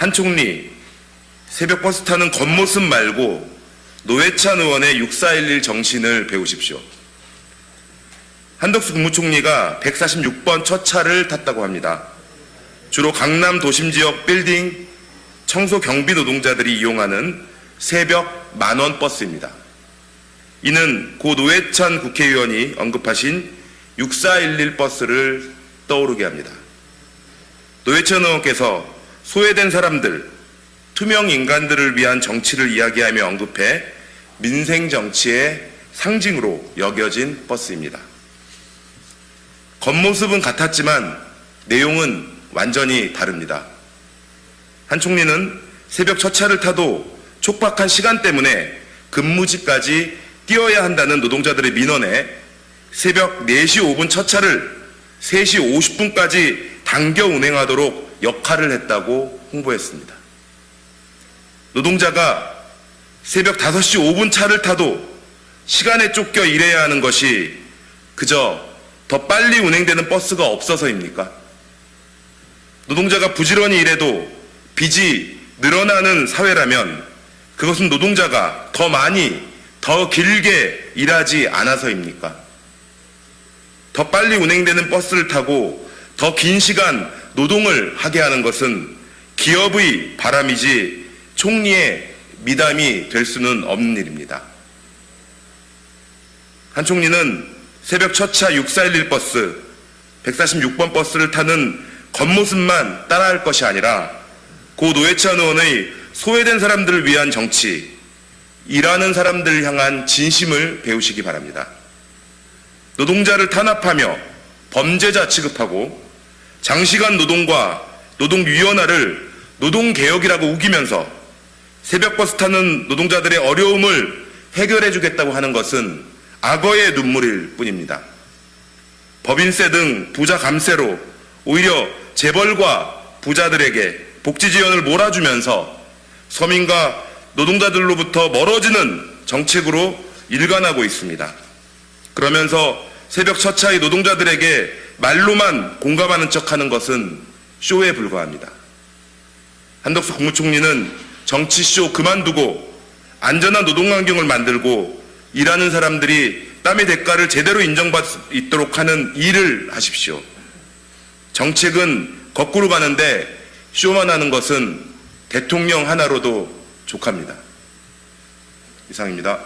한 총리 새벽 버스 타는 겉모습 말고 노회찬 의원의 6411 정신을 배우십시오. 한덕수 국무총리가 146번 첫 차를 탔다고 합니다. 주로 강남 도심 지역 빌딩 청소 경비 노동자들이 이용하는 새벽 만원 버스입니다. 이는 고 노회찬 국회의원이 언급하신 6411 버스를 떠오르게 합니다. 노회찬 의원께서 소외된 사람들, 투명 인간들을 위한 정치를 이야기하며 언급해 민생 정치의 상징으로 여겨진 버스입니다. 겉모습은 같았지만 내용은 완전히 다릅니다. 한 총리는 새벽 첫 차를 타도 촉박한 시간 때문에 근무지까지 뛰어야 한다는 노동자들의 민원에 새벽 4시 5분 첫 차를 3시 50분까지 당겨 운행하도록 역할을 했다고 홍보했습니다. 노동자가 새벽 5시 5분 차를 타도 시간에 쫓겨 일해야 하는 것이 그저 더 빨리 운행되는 버스가 없어서입니까? 노동자가 부지런히 일해도 빚이 늘어나는 사회라면 그것은 노동자가 더 많이, 더 길게 일하지 않아서입니까? 더 빨리 운행되는 버스를 타고 더 긴 시간 노동을 하게 하는 것은 기업의 바람이지 총리의 미담이 될 수는 없는 일입니다. 한 총리는 새벽 첫차 6411 버스, 146번 버스를 타는 겉모습만 따라할 것이 아니라 고 노회찬 의원의 소외된 사람들을 위한 정치, 일하는 사람들을 향한 진심을 배우시기 바랍니다. 노동자를 탄압하며 범죄자 취급하고 장시간 노동과 노동 유연화를 노동개혁이라고 우기면서 새벽버스 타는 노동자들의 어려움을 해결해 주겠다고 하는 것은 악어의 눈물일 뿐입니다. 법인세 등 부자 감세로 오히려 재벌과 부자들에게 복지 지원을 몰아주면서 서민과 노동자들로부터 멀어지는 정책으로 일관하고 있습니다. 그러면서 새벽 첫 차의 노동자들에게 말로만 공감하는 척하는 것은 쇼에 불과합니다. 한덕수 국무총리는 정치쇼 그만두고 안전한 노동환경을 만들고 일하는 사람들이 땀의 대가를 제대로 인정받을 수 있도록 하는 일을 하십시오. 정책은 거꾸로 가는데 쇼만 하는 것은 대통령 하나로도 족합니다. 이상입니다.